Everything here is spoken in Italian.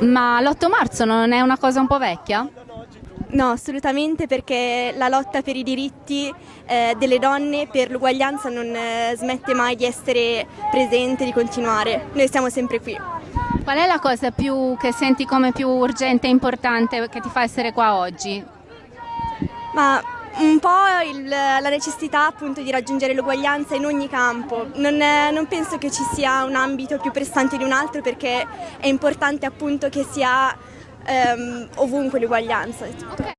Ma l'8 marzo non è una cosa un po' vecchia? No, assolutamente perché la lotta per i diritti eh, delle donne, per l'uguaglianza non eh, smette mai di essere presente, di continuare. Noi siamo sempre qui. Qual è la cosa più, che senti come più urgente e importante che ti fa essere qua oggi? Ma un po' il, la necessità appunto di raggiungere l'uguaglianza in ogni campo. Non, è, non, penso che ci sia un ambito più pressante di un altro perché è importante appunto che sia ehm, ovunque l'uguaglianza.